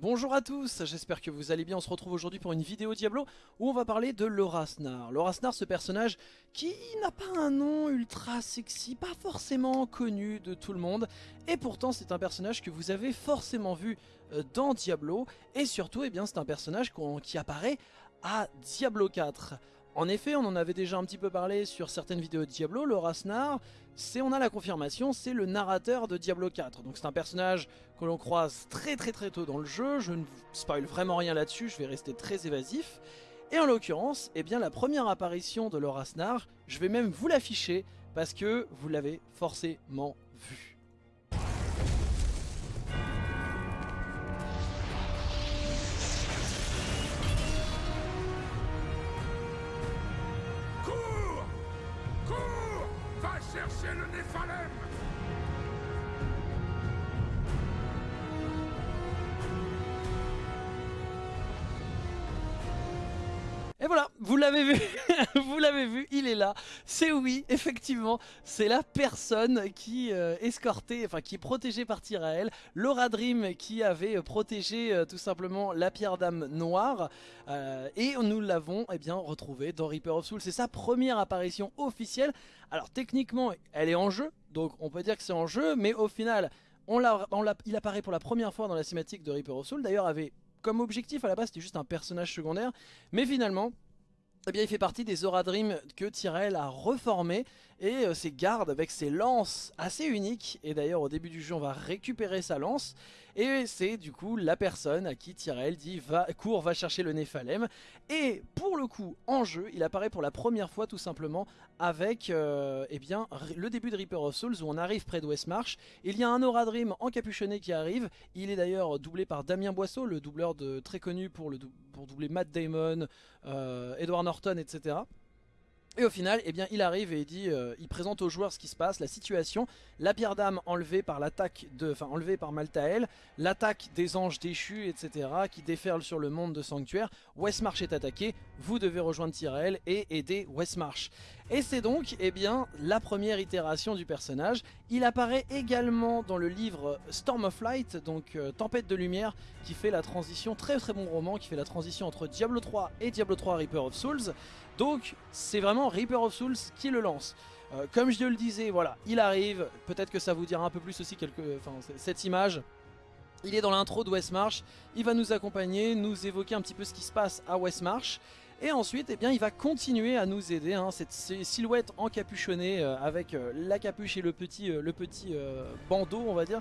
Bonjour à tous, j'espère que vous allez bien, on se retrouve aujourd'hui pour une vidéo Diablo où on va parler de Lorasnar. Lorasnar, ce personnage qui n'a pas un nom ultra sexy, pas forcément connu de tout le monde, et pourtant c'est un personnage que vous avez forcément vu euh, dans Diablo, et surtout eh bien c'est un personnage qui apparaît à Diablo 4. En effet, on en avait déjà un petit peu parlé sur certaines vidéos de Diablo, le Rasnar, c'est on a la confirmation, c'est le narrateur de Diablo 4. Donc c'est un personnage que l'on croise très très très tôt dans le jeu, je ne vous spoil vraiment rien là-dessus, je vais rester très évasif. Et en l'occurrence, eh bien la première apparition de Lorasnar, je vais même vous l'afficher parce que vous l'avez forcément vu. Et voilà, vous l'avez vu, vous l'avez vu, il est là. C'est oui, effectivement, c'est la personne qui euh, escortait, enfin qui est protégée par Tyrael, Laura Dream qui avait protégé euh, tout simplement la pierre d'âme noire, euh, et nous l'avons eh bien retrouvé dans Reaper of Souls. C'est sa première apparition officielle. Alors techniquement, elle est en jeu, donc on peut dire que c'est en jeu, mais au final, on il apparaît pour la première fois dans la cinématique de Reaper of Souls. D'ailleurs, avait comme objectif à la base c'était juste un personnage secondaire. Mais finalement eh il fait partie des Aura Dream que Tyrell a reformé et euh, ses gardes avec ses lances assez uniques. Et d'ailleurs au début du jeu on va récupérer sa lance et c'est du coup la personne à qui Tyrell dit va, cours va chercher le Néphalem. Et pour le coup en jeu il apparaît pour la première fois tout simplement avec euh, eh bien, le début de Reaper of Souls où on arrive près de Westmarch. Il y a un Aura Dream encapuchonné qui arrive. Il est d'ailleurs doublé par Damien Boisseau, le doubleur de, très connu pour, le, pour doubler Matt Damon, euh, Edward Norton, etc. Et au final, eh il arrive et euh, il présente aux joueurs ce qui se passe, la situation, la pierre d'âme enlevée par l'attaque de, enfin enlevée par Maltael, l'attaque des anges déchus, etc., qui déferlent sur le monde de Sanctuaire. Westmarch est attaqué, vous devez rejoindre Tyrell et aider Westmarch. Et c'est donc, eh bien, la première itération du personnage. Il apparaît également dans le livre Storm of Light, donc euh, Tempête de Lumière, qui fait la transition, très très bon roman, qui fait la transition entre Diablo 3 et Diablo 3 Reaper of Souls. Donc c'est vraiment Reaper of Souls qui le lance. Euh, comme je le disais, voilà, il arrive, peut-être que ça vous dira un peu plus aussi quelques, cette image. Il est dans l'intro de Westmarch, il va nous accompagner, nous évoquer un petit peu ce qui se passe à Westmarch. Et ensuite, eh bien, il va continuer à nous aider, hein, cette silhouette encapuchonnée euh, avec euh, la capuche et le petit, le petit bandeau, on va dire.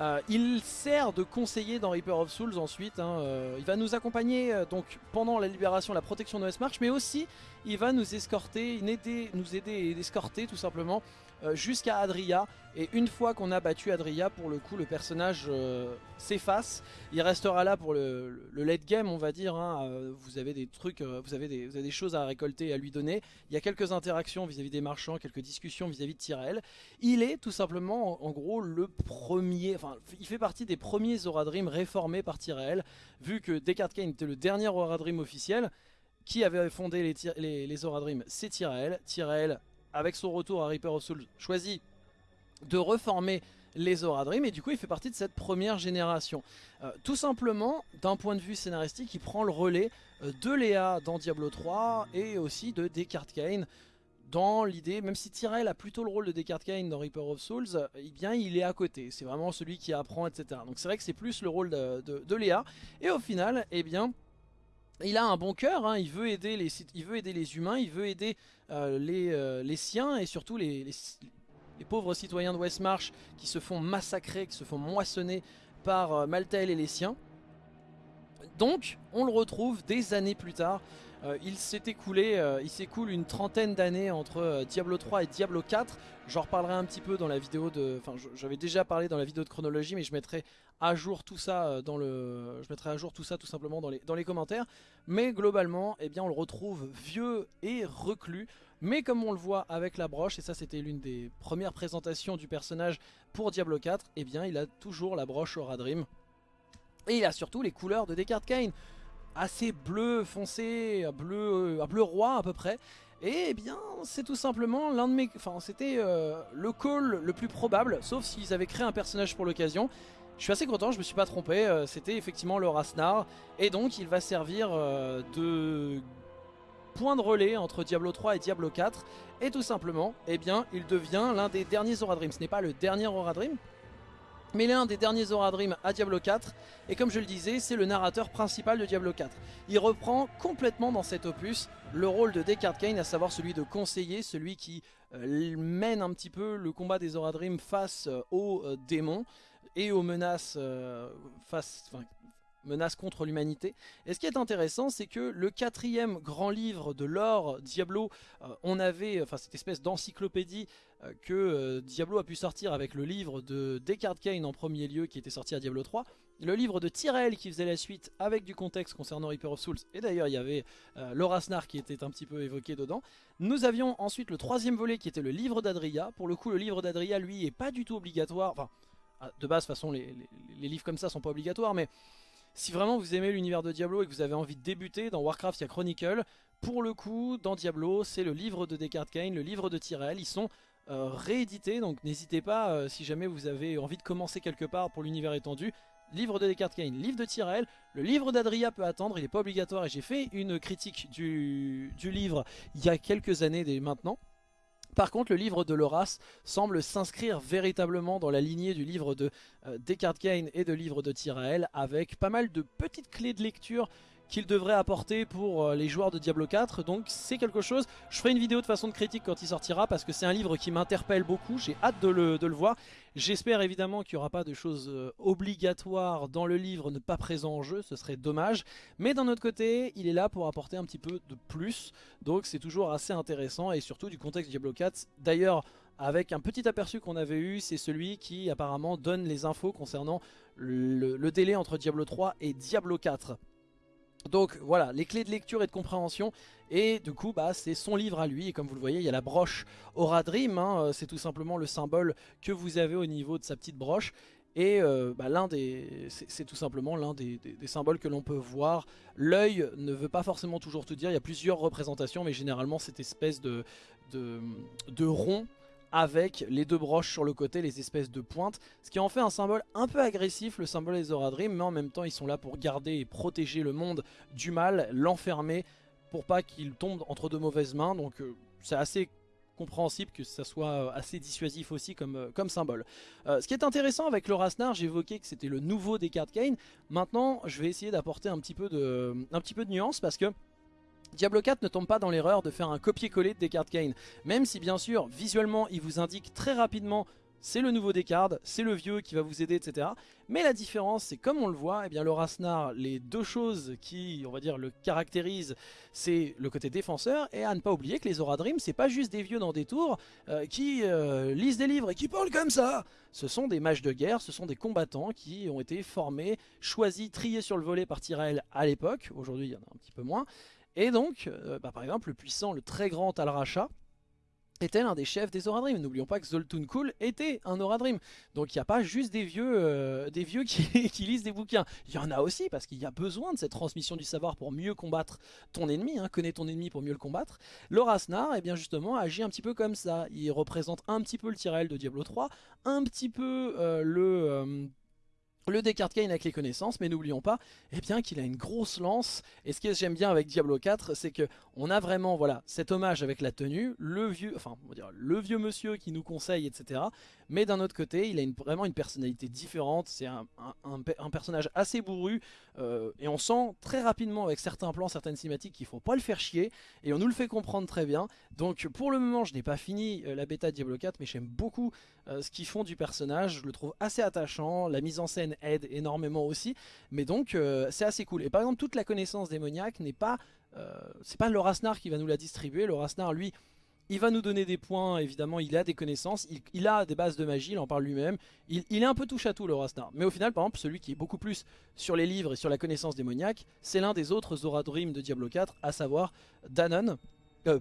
Euh, il sert de conseiller dans Reaper of Souls ensuite. Hein, euh, il va nous accompagner euh, donc pendant la libération, la protection de Westmarch, mais aussi il va nous escorter, nous aider et escorter tout simplement jusqu'à Adria. Et une fois qu'on a battu Adria, pour le coup, le personnage s'efface. Il restera là pour le, late game, on va dire. Hein. vous avez des trucs, vous avez des, des, choses à récolter à lui donner. Il y a quelques interactions vis-à-vis des marchands, quelques discussions vis-à-vis de Tyrell. Il est tout simplement, en, gros, le premier il fait partie des premiers Zora Dream réformés par Tyrael, vu que Descartes Kane était le dernier Zora Dream officiel, qui avait fondé les, les, Dream, c'est Tyrael. Tyrael, avec son retour à Reaper of Souls, choisit de reformer les Zora Dream et du coup il fait partie de cette première génération. Euh, tout simplement, d'un point de vue scénaristique, il prend le relais euh, de Léa dans Diablo 3 et aussi de Descartes Kane dans l'idée, même si Tyrell a plutôt le rôle de Descartes Kane dans Reaper of Souls, eh bien il est à côté, c'est vraiment celui qui apprend, etc. Donc c'est vrai que c'est plus le rôle de, Léa, et au final, eh bien... Il a un bon cœur, hein. il, veut aider les, humains, il veut aider euh, les, euh, les, siens et surtout les, pauvres citoyens de Westmarch qui se font massacrer, qui se font moissonner par euh, et les siens. Donc, on le retrouve des années plus tard euh, il s'est écoulé, euh, il s'écoule une trentaine d'années entre euh, Diablo 3 et Diablo 4. J'en reparlerai un petit peu dans la vidéo de, enfin j'avais déjà parlé dans la vidéo de chronologie, mais je mettrai à jour tout ça dans tout simplement dans les, commentaires. Mais globalement, eh on le retrouve vieux et reclus. Mais comme on le voit avec la broche, et ça c'était l'une des premières présentations du personnage pour Diablo 4, eh bien il a toujours la broche Aura Dream. Et il a surtout les couleurs de Descartes Kane assez bleu foncé, bleu, un bleu roi à peu près. Et eh bien, c'est tout simplement l'un de mes... Enfin, c'était euh, le call le plus probable, sauf s'ils avaient créé un personnage pour l'occasion. je suis assez content, je me suis pas trompé, euh, c'était effectivement le Rasnar, et donc il va servir euh, de point de relais entre Diablo 3 et Diablo 4, et tout simplement, eh bien, il devient l'un des derniers Dream. Ce n'est pas le dernier Dream, mais l'un des derniers Dream à Diablo 4, et comme je le disais, c'est le narrateur principal de Diablo 4. Il reprend complètement dans cet opus le rôle de Descartes Kane, à savoir celui de conseiller, celui qui euh, mène un petit peu le combat des Dream face aux démons, et aux menaces, euh, face, menaces contre l'humanité. Et ce qui est intéressant, c'est que le quatrième grand livre de l'or Diablo, euh, on avait, enfin cette espèce d'encyclopédie euh, que Diablo a pu sortir avec le livre de Descartes Kane en premier lieu, qui était sorti à Diablo 3, le livre de Tyrell qui faisait la suite avec du contexte concernant Reaper of Souls, et d'ailleurs il y avait Laura Snar qui était un petit peu évoqué dedans. Nous avions ensuite le troisième volet qui était le livre d'Adria. Pour le coup, le livre d'Adria, lui, est pas du tout obligatoire. Enfin, de base, de toute façon, les, livres comme ça sont pas obligatoires, mais si vraiment vous aimez l'univers de Diablo et que vous avez envie de débuter, dans Warcraft, il y a Chronicle. Pour le coup, dans Diablo, c'est le livre de Descartes Kane, le livre de Tyrell. Ils sont euh, réédités, donc n'hésitez pas, euh, si jamais vous avez envie de commencer quelque part pour l'univers étendu, livre de Descartes Kane, livre de Tyrell, le livre d'Adria peut attendre, il n'est pas obligatoire et j'ai fait une critique du, livre il y a quelques années dès maintenant. Par contre, le livre de Loras semble s'inscrire véritablement dans la lignée du livre de euh, Descartes Kane et de livre de Tyrael, avec pas mal de petites clés de lecture qu'il devrait apporter pour euh, les joueurs de Diablo 4 donc c'est quelque chose, je ferai une vidéo de façon de critique quand il sortira parce que c'est un livre qui m'interpelle beaucoup, j'ai hâte de le, voir. J'espère évidemment qu'il n'y aura pas de choses euh, obligatoires dans le livre ne pas présent en jeu, ce serait dommage. Mais d'un autre côté il est là pour apporter un petit peu de plus. Donc c'est toujours assez intéressant et surtout du contexte Diablo 4 d'ailleurs avec un petit aperçu qu'on avait eu, c'est celui qui apparemment donne les infos concernant le délai entre Diablo 3 et Diablo 4 donc voilà, les clés de lecture et de compréhension, et du coup bah, c'est son livre à lui, et comme vous le voyez il y a la broche Aura Dream, hein, euh, c'est tout simplement le symbole que vous avez au niveau de sa petite broche, et euh, bah, c'est tout simplement l'un des, symboles que l'on peut voir. L'œil ne veut pas forcément toujours tout dire, il y a plusieurs représentations, mais généralement cette espèce de, de rond avec les deux broches sur le côté, les espèces de pointes, ce qui en fait un symbole un peu agressif, le symbole des Dream, mais en même temps ils sont là pour garder et protéger le monde du mal, l'enfermer, pour pas qu'il tombe entre de mauvaises mains, donc euh, c'est assez compréhensible que ça soit euh, assez dissuasif aussi comme, euh, comme symbole. ce qui est intéressant avec le Rasnar, j'évoquais que c'était le nouveau des cartes Kane, maintenant je vais essayer d'apporter un, petit peu de, un petit peu de nuance parce que Diablo 4 ne tombe pas dans l'erreur de faire un copier-coller de Descartes Kane, même si bien sûr visuellement il vous indique très rapidement c'est le nouveau Descartes, c'est le vieux qui va vous aider, etc. Mais la différence, c'est comme on le voit, eh bien le Rasnar, les deux choses qui, on va dire, le caractérisent, c'est le côté défenseur, et à ne pas oublier que les Aura Dream, c'est pas juste des vieux dans des tours euh, qui euh, lisent des livres et qui parlent comme ça. Ce sont des mages de guerre, ce sont des combattants qui ont été formés, choisis, triés sur le volet par Tyrell à l'époque, aujourd'hui il y en a un petit peu moins, et donc, euh, bah, par exemple, le puissant, le très grand Al-Racha était l'un des chefs des Oradrim. N'oublions pas que Zoltun Kul était un Oradrim. Donc il n'y a pas juste des vieux, euh, qui, lisent des bouquins. Il y en a aussi parce qu'il y a besoin de cette transmission du savoir pour mieux combattre ton ennemi. Hein. Connais ton ennemi pour mieux le combattre. Lorasnar, eh bien justement, agit un petit peu comme ça. Il représente un petit peu le Tyrell de Diablo 3, un petit peu euh, le le Descartes Kane avec les connaissances, mais n'oublions pas eh bien qu'il a une grosse lance. Et ce que j'aime bien avec Diablo 4, c'est que on a vraiment voilà cet hommage avec la tenue, le vieux, enfin le vieux monsieur qui nous conseille, etc. Mais d'un autre côté, il a vraiment une personnalité différente. C'est un, personnage assez bourru euh, et on sent très rapidement avec certains plans, certaines cinématiques qu'il faut pas le faire chier et on nous le fait comprendre très bien. Donc pour le moment, je n'ai pas fini euh, la bêta Diablo 4, mais j'aime beaucoup euh, ce qu'ils font du personnage. Je le trouve assez attachant. La mise en scène aide énormément aussi. Mais donc c'est assez cool. Et par exemple toute la connaissance démoniaque n'est pas... C'est pas Lorasnar qui va nous la distribuer. Lorasnar lui... Il va nous donner des points, évidemment, il a des connaissances, il, a des bases de magie, il en parle lui-même. Il, est un peu touche à tout, le Mais au final, par exemple, celui qui est beaucoup plus sur les livres et sur la connaissance démoniaque, c'est l'un des autres Zora Dream de Diablo 4, à savoir Danon. Euh,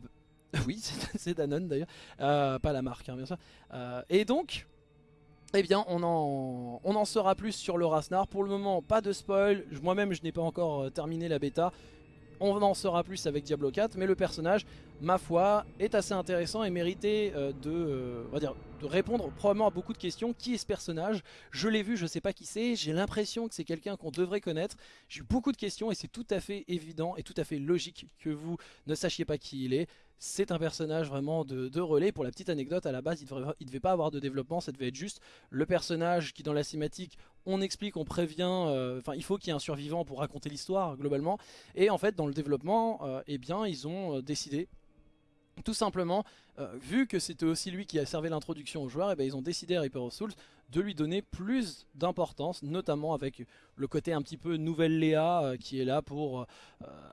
oui, c'est Danon d'ailleurs, pas la marque, hein, bien sûr. et donc, eh bien on en, on en saura plus sur le Rasnar. Pour le moment, pas de spoil. Moi-même, je n'ai pas encore euh, terminé la bêta. On en saura plus avec Diablo 4, mais le personnage, ma foi, est assez intéressant et méritait euh, de, euh, de répondre probablement à beaucoup de questions. Qui est ce personnage? Je l'ai vu, je sais pas qui c'est, j'ai l'impression que c'est quelqu'un qu'on devrait connaître. J'ai eu beaucoup de questions et c'est tout à fait évident et tout à fait logique que vous ne sachiez pas qui il est. C'est un personnage vraiment de, relais. Pour la petite anecdote, à la base, il ne devait pas avoir de développement, ça devait être juste le personnage qui dans la cinématique on explique, on prévient, euh, enfin il faut qu'il y ait un survivant pour raconter l'histoire globalement. Et en fait dans le développement, euh, eh bien ils ont euh, décidé tout simplement, vu que c'était aussi lui qui a servi l'introduction aux joueurs, et eh bien ils ont décidé à Reaper of Souls de lui donner plus d'importance, notamment avec le côté un petit peu nouvelle Léa qui est là pour...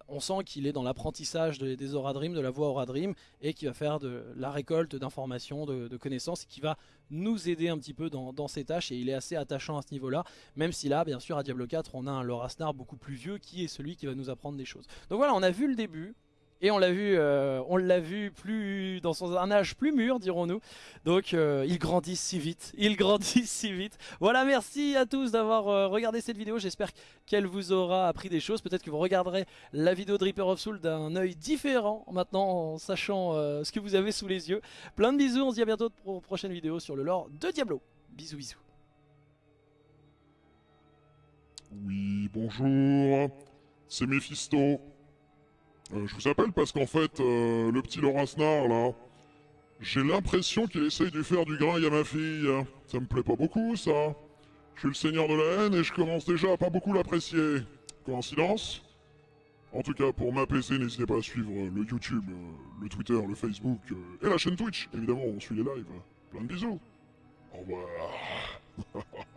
on sent qu'il est dans l'apprentissage des Aura Dream, de la voix Aura Dream, et qui va faire de la récolte d'informations, de, de, connaissances, et qui va nous aider un petit peu dans, dans ses tâches et il est assez attachant à ce niveau-là, même si là, bien sûr, à Diablo 4, on a un Lorasnar beaucoup plus vieux qui est celui qui va nous apprendre des choses. Donc voilà, on a vu le début, et on l'a vu, euh, on l'a vu plus dans son un âge plus mûr, dirons-nous. Donc euh, il grandit si vite, il grandit si vite. Voilà, merci à tous d'avoir euh, regardé cette vidéo. J'espère qu'elle vous aura appris des choses. Peut-être que vous regarderez la vidéo de Reaper of Soul d'un œil différent maintenant, en sachant ce que vous avez sous les yeux. Plein de bisous. On se dit à bientôt pour une prochaine vidéo sur le lore de Diablo. Bisous, bisous. Oui, bonjour. C'est Mephisto. Euh, je vous appelle parce qu'en fait, euh, le petit Laurent Snar, là, j'ai l'impression qu'il essaye de faire du grain à ma fille. Ça me plaît pas beaucoup, ça. Je suis le seigneur de la haine et je commence déjà à pas beaucoup l'apprécier. Coïncidence? En tout cas, pour m'apaiser, n'hésitez pas à suivre le YouTube, euh, le Twitter, le Facebook et la chaîne Twitch. Évidemment, on suit les lives. Plein de bisous. Au revoir.